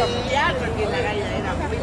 familiar, porque la galla era muy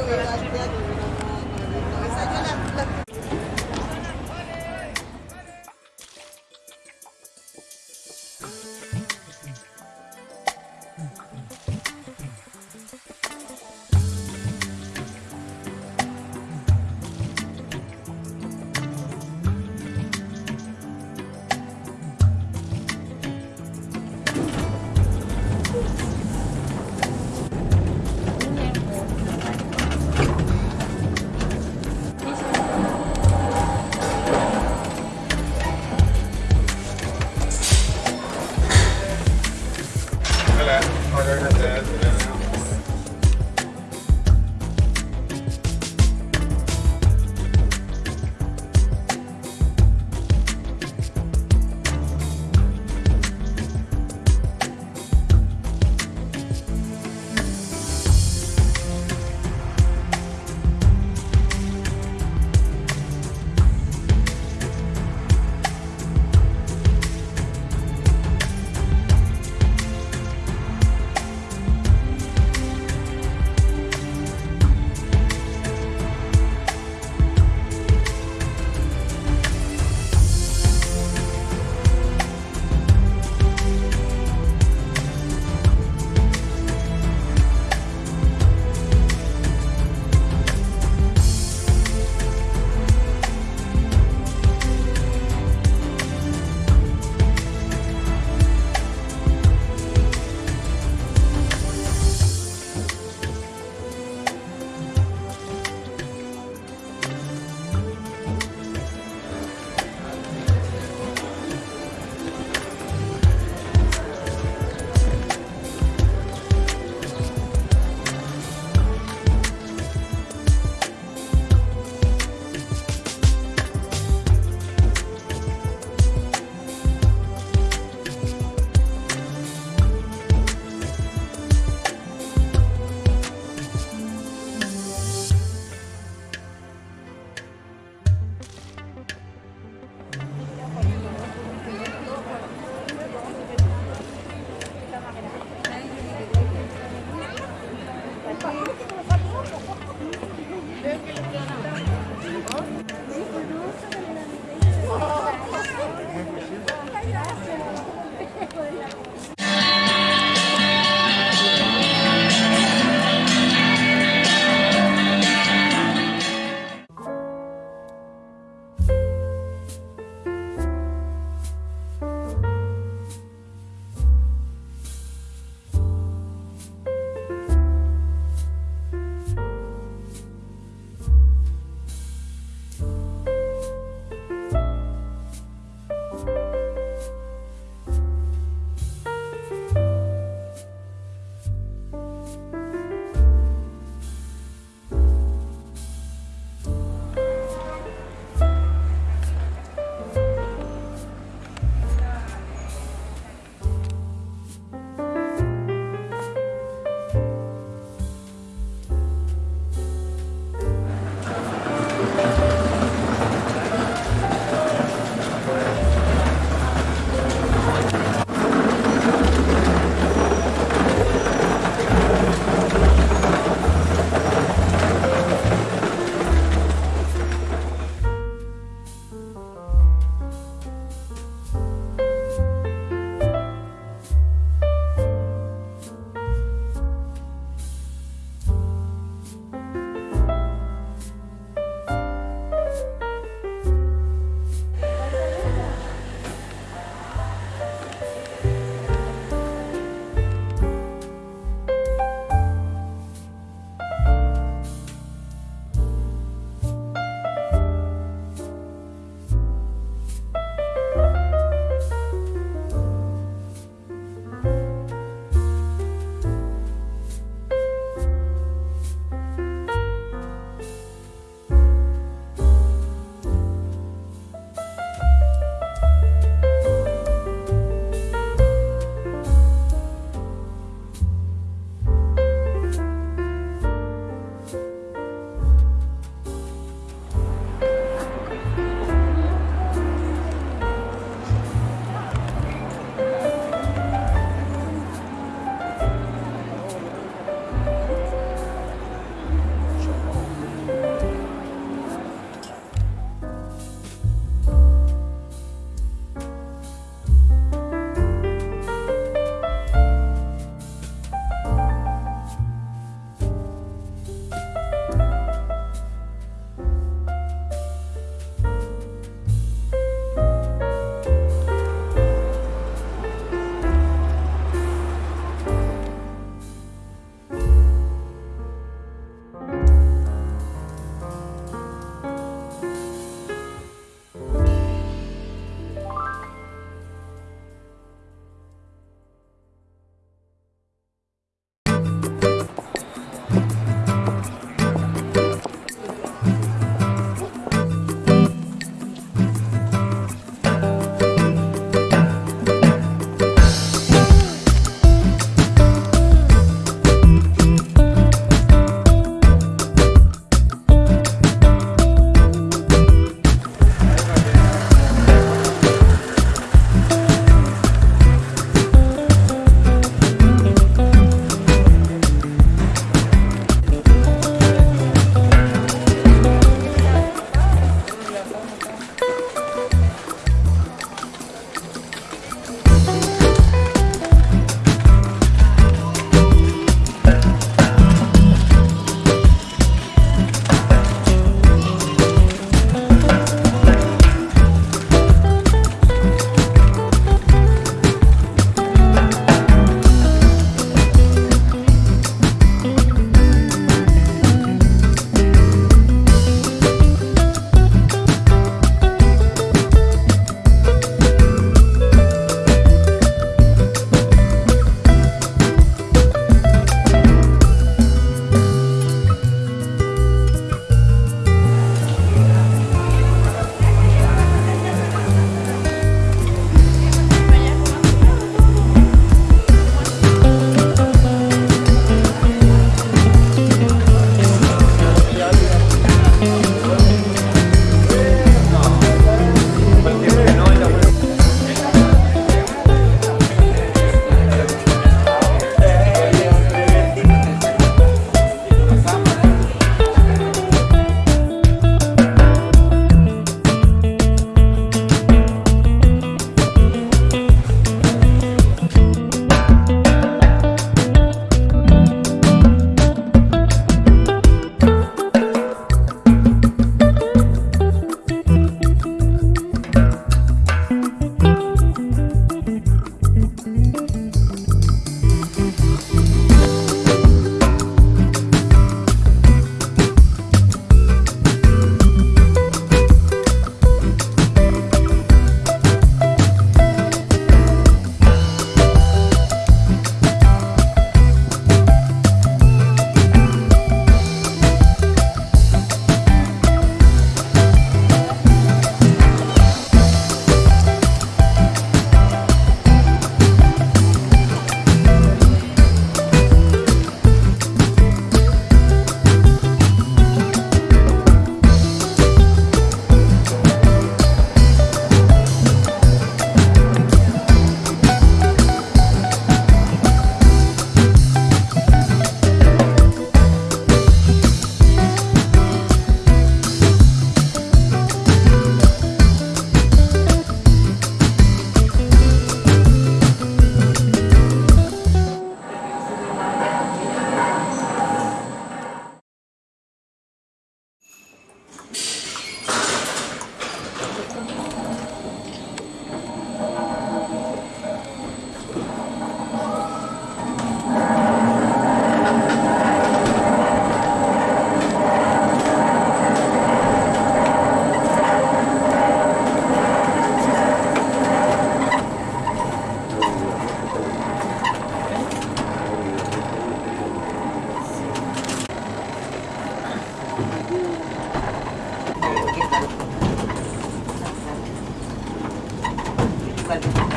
cuerpo.